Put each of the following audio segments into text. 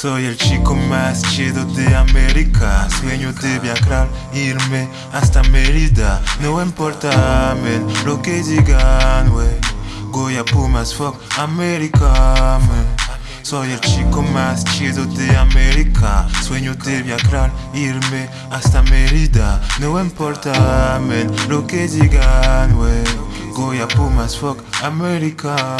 Soy el chico más chido de América. Sueño de viajar, irme hasta Mérida. No importa, men, lo que digan, wey. Goya Pumas, fuck América, Soy el chico más chido de América. Sueño de viajar, irme hasta Mérida. No importa, men, lo que digan, wey. Goya Pumas, fuck América,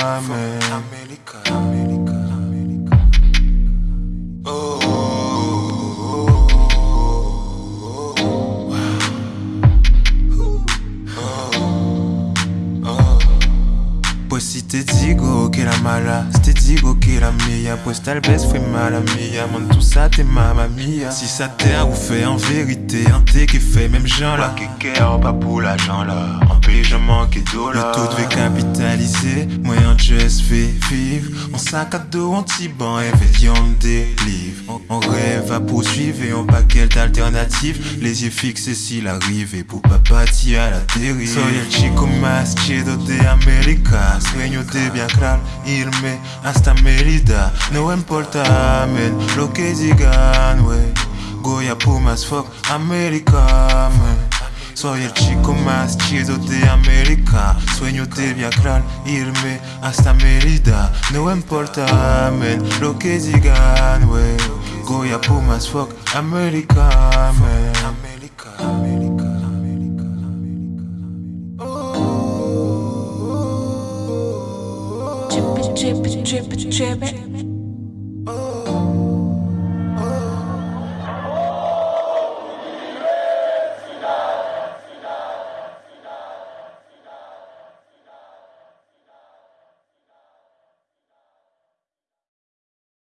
Te digo que era mala, si te digo que era mía, pues tal vez fue mala mía, mon tout ça t'es mamma mia. Si ça t'a fait en vérité, un thé qui fait même gens là. Care pas pour l'argent là, en pays je manque là. Le taux devait capitaliser, moyen just fait vivre. On sac à dos, anti-ban, et des livres. On, on à poursuivre et on pas quelle alternative? Les yeux fixés s'il arrive et pour pas partir à la dérive. Soy el chico más chido de América. Sueño de viajar, irme hasta Mérida. No importa, men, lo que digan, wey. Goya Pumas, fuck América, man. Soy el chico más chido de América Sueño de viajar, irme hasta Mérida No importa, men, lo que digan, wey go, you're boom as fuck. America, man. America, America. Drip, drip, drip, drip.